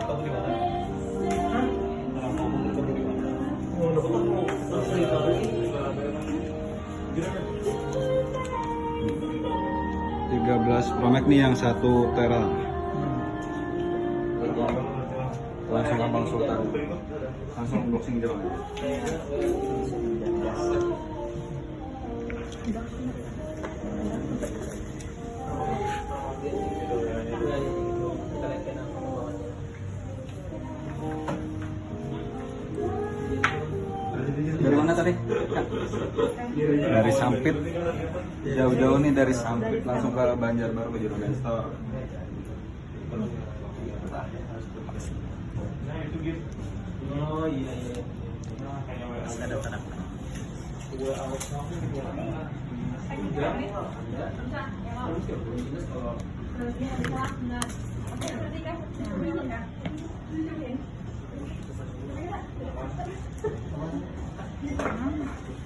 kamu di mana? Tiga belas promek nih yang satu tera. Langsung gampang Sultan. Langsung boxing jalan. Dari mana tadi? Dari Sampit. Jauh-jauh nih dari Sampit langsung ke Banjarbaru Store. Oh iya iya. Ada tanah.